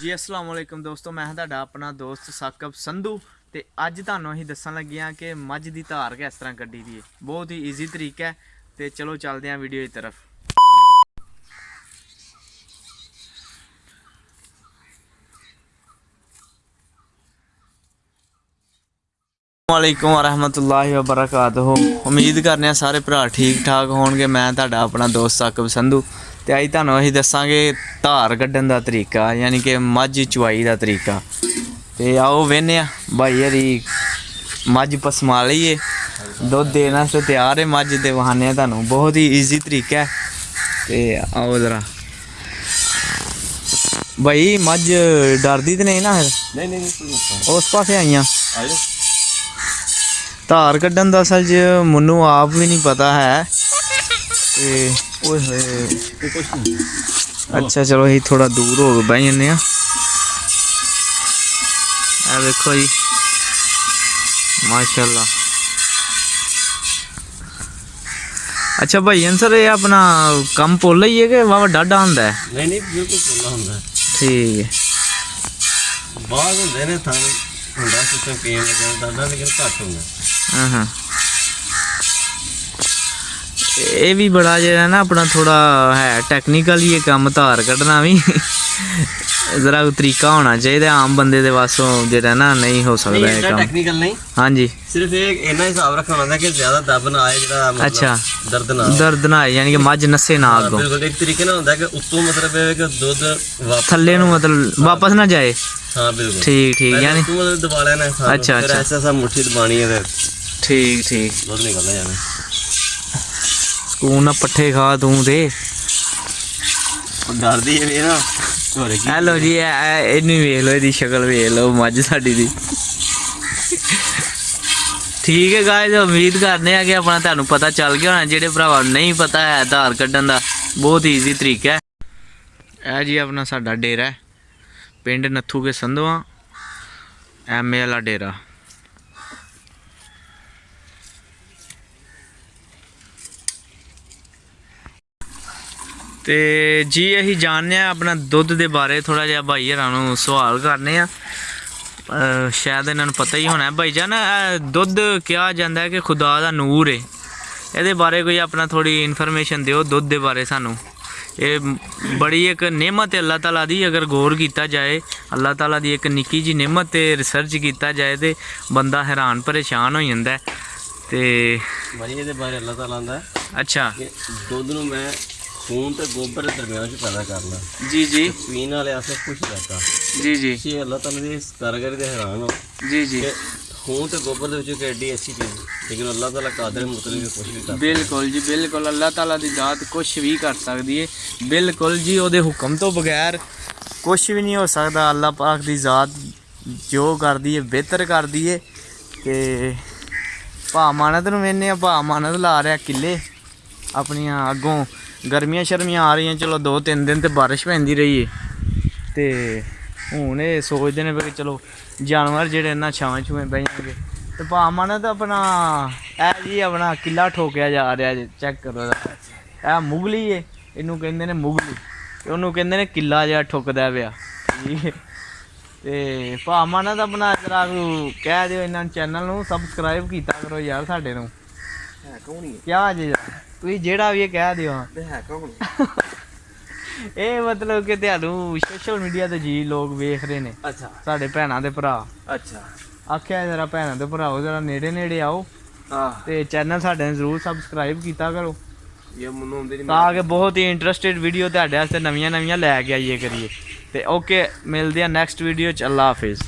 ਜੀ, ਅਸਲਾਮ ਵਾਲੇਕਮ ਦੋਸਤੋ, ਮੈਂ ਹਾਂ ਤੁਹਾਡਾ ਆਪਣਾ ਦੋਸਤ ਸਾਕਬ ਸੰਧੂ ਤੇ ਅੱਜ ਤੁਹਾਨੂੰ ਅਸੀਂ ਦੱਸਣ ਲੱਗੇ ਹਾਂ ਕਿ ਮੱਝ ਦੀ ਧਾਰ ਕਿਸ ਤਰ੍ਹਾਂ ਕੱਢੀ ਦੀ ਹੈ ਬਹੁਤ ਹੀ ਈਜ਼ੀ ਤਰੀਕਾ ਹੈ ਤੇ ਚਲੋ ਚੱਲਦੇ ਹਾਂ ਵੀਡੀਓ ਦੀ ਤਰਫ। ਵਾਲੇਕੁਮ ਵਰਹਿਮਤੁਲਾਹਿ ਵਬਰਕਾਤੁਹੂ। ਉਮੀਦ ਕਰਨੇ ਆ ਸਾਰੇ ਭਰਾ ਠੀਕ ਠਾਕ ਹੋਣਗੇ। ਮੈਂ ਤੁਹਾਡਾ ਆਪਣਾ ਦੋਸਤ ਸਾਕਬ ਸੰਧੂ ਤੇ ਅੱਜ ਤੁਹਾਨੂੰ ਅਸੀਂ ਦੱਸਾਂਗੇ ਧਾਰ ਕੱਢਣ ਦਾ ਤਰੀਕਾ ਯਾਨੀ ਕਿ ਮੱਝ ਚੁਆਈ ਦਾ ਤਰੀਕਾ। ਤੇ ਆਓ ਵੇਨੇ ਆ ਭਾਈ ਹਰੀ ਮੱਝ ਪਸਮਾ ਲਈਏ। ਦੁੱਧ ਦੇਣ ਵਾਸਤੇ ਤਿਆਰ ਹੈ ਮੱਝ ਵਹਾਨੇ ਆ ਤੁਹਾਨੂੰ। ਬਹੁਤ ਹੀ ਈਜ਼ੀ ਤਰੀਕਾ ਹੈ। ਤੇ ਆਓ ਜ਼ਰਾ। ਭਾਈ ਮੱਝ ਡਰਦੀ ਤੇ ਨਹੀਂ ਨਾ ਫਿਰ? ਨਹੀਂ ਨਹੀਂ ਮਸਲਾ ਉਸ ਪਾਸੇ ਆਈਆਂ। ਧਾਰ ਕੱਢਣ ਦਾ ਅਸਲ 'ਚ ਮੈਨੂੰ ਆਪ ਵੀ ਨਹੀਂ ਪਤਾ ਹੈ। ਤੇ ਓਏ ਹੋਏ ਕੋਈ ਕੁਛ ਨਹੀਂ ਅੱਛਾ ਚਲੋ ਅਸੀਂ ਥੋੜਾ ਦੂਰ ਹੋ ਕੇ ਬਹਿ ਜੰਨੇ ਆ ਆ ਵੇਖੋ ਜੀ ਮਾਸ਼ਾਅੱਲਾ ਅੱਛਾ ਭਾਈ ਸਰ ਇਹ ਆਪਣਾ ਕੰਮ ਪੁੱਲ ਹੀ ਹੈ ਕਿ ਵਾਵਾ ਡਾਡਾ ਹੁੰਦਾ ਹੈ ਨਹੀਂ ਨਹੀਂ ਬਿਲਕੁਲ ਖੁੱਲਾ ਹੁੰਦਾ ਠੀਕ ਹੈ ਬਾਗ ਹੁੰਦੇ ਨੇ ਥਾਂ ਹੁੰਦਾ ਸਿਸਟਮ ਪੀਣ ਲੱਗਿਆ ਦਾਦਾ ਲੇਕਿਨ ਘੱਟ ਹੁੰਦਾ ਹਾਂ ਹਾਂ ਇਹ ਵੀ ਬੜਾ ਜਿਹੜਾ ਨਾ ਆਪਣਾ ਥੋੜਾ ਹੈ ਟੈਕਨੀਕਲ ਹੀ ਇਹ ਕੰਮ ਧਾਰ ਕੱਢਣਾ ਵੀ। ਜ਼ਰਾ ਤਰੀਕਾ ਹੋਣਾ ਚਾਹੀਦਾ ਆਮ ਬੰਦੇ ਦੇ ਵਾਸੋਂ ਜਿਹੜਾ ਨਾ ਨਹੀਂ ਹੋ ਸਕਦਾ ਇਹ ਕੰਮ। ਟੈਕਨੀਕਲ ਨਹੀਂ। ਹਾਂਜੀ। ਸਿਰਫ ਇਹ ਇੰਨਾ ਹਿਸਾਬ ਰੱਖਣਾ ਹੁੰਦਾ ਕਿ ਜ਼ਿਆਦਾ ਦਬ ਨਾ ਆਏ ਜਿਹੜਾ ਮਤਲਬ ਅੱਛਾ। ਦਰਦ ਨਾ ਆਏ। ਦਰਦ ਨਾ ਆਏ, ਯਾਨੀ ਕਿ ਮੱਝ ਨਸੇ ਨਾ ਅੱਗੋਂ। ਬਿਲਕੁਲ ਇੱਕ ਤਰੀਕੇ ਨਾਲ ਹੁੰਦਾ ਕਿ ਉੱਤੋਂ ਮਤਲਬ ਇਹ ਕਿ ਦੁੱਧ ਵਾਪਸ ਥੱਲੇ ਨੂੰ ਮਤਲਬ ਵਾਪਸ ਨਾ ਜਾਏ। ਹਾਂ ਬਿਲਕੁਲ। ਠੀਕ ਠੀਕ ਯਾਨੀ ਤੂੰ ਮਤਲਬ ਦਬਾ ਲੈਣਾ ਅੱਛਾ, ਅੱਛਾ। ਐਸਾ ਐਸਾ ਮੁੱਠੀ ਦਬਾਣੀ ਹੈ ਫਿਰ। ਠੀਕ ਠੀਕ। ਦੁੱਧ ਨਿਕਲਦਾ ਜਾਣਾ। ਸਕੂਨ ਨਾਲ ਪੱਠੇ ਖਾ ਤੂੰ ਤੇ ਉਹ ਡਰਦੀ ਹੈ ਵੀ ਨਾ ਹੋਰ ਕੀ? ਹੈਲੋ ਜੀ ਇਹ- ਇਹ- ਇਹਨੂੰ ਵੇਖ ਲਓ ਇਹਦੀ ਸ਼ਕਲ ਵੇਖ ਲਓ ਮੱਝ ਸਾਡੀ ਦੀ। ਠੀਕ ਹੈ ਗਾਇਜ਼ ਉਮੀਦ ਕਰਦੇ ਆ ਕਿ ਆਪਣਾ ਤੁਹਾਨੂੰ ਪਤਾ ਚੱਲ ਗਿਆ ਹੋਣਾ। ਜਿਹੜੇ ਭਰਾਵਾਂ ਨੂੰ ਨਹੀਂ ਪਤਾ ਹੈ ਆਧਾਰ ਕੱਢਣ ਦਾ ਬਹੁਤ ਈਜ਼ੀ ਤਰੀਕਾ ਹੈ। ਇਹ ਜੀ ਆਪਣਾ ਸਾਡਾ ਡੇਰਾ ਹੈ। ਪਿੰਡ ਨੱਥੂ ਕੇ ਸੰਧਵਾ ਐਮਏ ਵਾਲਾ ਡੇਰਾ। ਤੇ ਜੀ ਅਸੀਂ ਜਾਣਦੇ ਆ ਆਪਣਾ ਦੁੱਧ ਦੇ ਬਾਰੇ ਥੋੜਾ ਜਿਹਾ ਭਾਈ ਹਰਾਂ ਨੂੰ ਸਵਾਲ ਕਰਨੇ ਆ। ਸ਼ਾਇਦ ਇਹਨਾਂ ਨੂੰ ਪਤਾ ਹੀ ਹੋਣਾ ਹੈ। ਭਾਈ ਜਾਨ ਦੁੱਧ ਕਿਹਾ ਜਾਂਦਾ ਹੈ ਕਿ ਖੁਦਾ ਦਾ ਨੂਰ ਹੈ ਇਹਦੇ ਬਾਰੇ ਕੋਈ ਆਪਣਾ ਥੋੜੀ ਇਨਫੋਰਮੇਸ਼ਨ ਦਿਓ ਦੁੱਧ ਦੇ ਬਾਰੇ ਸਾਨੂੰ। ਇਹ ਬੜੀ ਇੱਕ ਨਿਮਤ ਹੈ ਅੱਲਾਹ ਤਾਲਾ ਦੀ ਅਗਰ ਗੌਰ ਕੀਤਾ ਜਾਏ ਅੱਲਾਹ ਤਾਲਾ ਦੀ ਇੱਕ ਨਿੱਕੀ ਜੀ ਨਿਮਤ ਤੇ ਰਿਸਰਚ ਕੀਤਾ ਜਾਏ ਤੇ ਬੰਦਾ ਹੈਰਾਨ ਪਰੇਸ਼ਾਨ ਹੋ ਜਾਂਦਾ। ਤੇ ਭਾਈ ਇਹਦੇ ਬਾਰੇ ਅੱਲਾਹ ਤਾਲਾ ਆਂਦਾ ਅੱਛਾ। ਦੁੱਧ ਨੂੰ ਮੈਂ ਖੂਨ ਤੇ ਗੋਬਰ ਦਰਮਿਆਨ ਚ ਪੈਦਾ ਕਰਨਾ। ਜੀ ਜੀ। ਪੀਣ ਵਾਲੇ ਆਸੇ ਕੁਝ ਰਹਤਾ। ਜੀ ਜੀ। ਤੁਸੀਂ ਅੱਲਾਹ ਤਾਲਾ ਦੀ ਇਸ ਕਾਰਗਰੀ ਦੇ ਹੈਰਾਨ ਹੋ। ਜੀ ਜੀ। ਖੂਨ ਤੇ ਗੋਬਰ ਦੇ ਵਿੱਚ ਕਿੱਡੀ ਅੱਛੀ ਚੀਜ਼ ਲੇਕਿਨ ਅੱਲਾਹ ਤਾਲਾ ਕਾਦਰ ਮੁਤਲਕ ਕੁਝ ਵੀ ਕਰ ਬਿਲਕੁਲ ਜੀ ਬਿਲਕੁਲ। ਅੱਲਾਹ ਤਾਲਾ ਦੀ ਜ਼ਾਤ ਕੁਝ ਵੀ ਕਰ ਸਕਦੀ ਹੈ। ਬਿਲਕੁਲ ਜੀ ਉਹਦੇ ਹੁਕਮ ਤੋਂ ਬਗੈਰ ਕੁਝ ਵੀ ਨਹੀਂ ਹੋ ਸਕਦਾ। ਅੱਲਾਹ ਪਾਕ ਦੀ ਜ਼ਾਤ ਜੋ ਕਰਦੀ ਹੈ ਬਿਹਤਰ ਕਰਦੀ ਹੈ। ਤੇ ਭਾ ਮਾਨਤ ਨੂੰ ਆ ਭਾ ਮਾਨਤ ਲਾ ਰਿਹਾ ਕਿੱਲੇ ਆਪਣੀਆਂ ਅੱਗੋਂ। ਗਰਮੀਆਂ ਸ਼ਰਮੀਆਂ ਆ ਰਹੀਆਂ ਚਲੋ ਦੋ ਤਿੰਨ ਦਿਨ ਤੇ ਬਾਰਿਸ਼ ਪੈਂਦੀ ਰਹੀ ਏ। ਤੇ ਹੁਣ ਇਹ ਸੋਚਦੇ ਨੇ ਵੀ ਚਲੋ ਜਾਨਵਰ ਜਿਹੜੇ ਇਹਨਾਂ ਛਾਂ ਛੂਵੇਂ ਬਹਿ ਜਾਣਗੇ। ਤੇ ਭਾ ਮਾਨਤ ਆਪਣਾ ਇਹ ਜੀ ਆਪਣਾ ਕਿੱਲਾ ਠੋਕਿਆ ਜਾ ਰਿਹਾ ਜੀ ਚੈੱਕ ਕਰੋ। ਇਹ ਮੁਗਲੀ ਏ ਇਹਨੂੰ ਕਹਿੰਦੇ ਨੇ ਮੁਗਲੀ। ਤੇ ਉਹਨੂੰ ਕਹਿੰਦੇ ਨੇ ਕਿੱਲਾ ਜਿਹਾ ਠੁੱਕਦਾ ਪਿਆ। ਠੀਕ ਹੈ ਤੇ ਭਾ ਮਾਨਤ ਆਪਣਾ ਜਰਾ ਨੂੰ ਕਹਿ ਦਿਓ ਇਹਨਾਂ ਚੈਨਲ ਨੂੰ ਸਬਸਕ੍ਰਾਈਬ ਕੀਤਾ ਕਰੋ ਯਾਰ ਸਾਡੇ ਨੂੰ। ਹੈ ਕੌਣ ਹੀ ਕਿਆ ਜੀ ਤੁਸੀਂ ਜਿਹੜਾ ਵੀ ਇਹ ਕਹਿ ਦਿਓ। ਹੈ ਕੌਣ ਇਹ ਮਤਲਬ ਕਿ ਤੁਹਾਨੂੰ ਸੋਸ਼ਲ ਮੀਡੀਆ ਤੇ ਜੀ ਲੋਕ ਵੇਖ ਰਹੇ ਨੇ। ਅੱਛਾ। ਸਾਡੇ ਭੈਣਾਂ ਦੇ ਭਰਾ। ਅੱਛਾ। ਆਖਿਆ ਜਰਾ ਭੈਣਾਂ ਦੇ ਭਰਾਓ ਜਰਾ ਨੇੜੇ ਨੇੜੇ ਆਓ। ਹਾਂ। ਤੇ ਚੈਨਲ ਸਾਡੇ ਨੂੰ ਜ਼ਰੂਰ ਸਬਸਕ੍ਰਾਈਬ ਕੀਤਾ ਕਰੋ। ਇਹ ਮੈਨੂੰ ਹੁੰਦੇ ਨਹੀਂ ਤਾਂ ਕਿ ਬਹੁਤ ਹੀ ਇੰਟਰਸਟਿਡ ਵੀਡੀਓ ਤੁਹਾਡੇ ਵਾਸਤੇ ਨਵੀਆਂ ਨਵੀਆਂ ਲੈ ਕੇ ਆਈਏ ਕਰੀਏ। ਤੇ ਓਕੇ ਮਿਲਦੇ ਆ ਨੈਕਸਟ ਵੀਡੀਓ ਚ ਅੱਲਾ ਹਾਫਿਜ਼।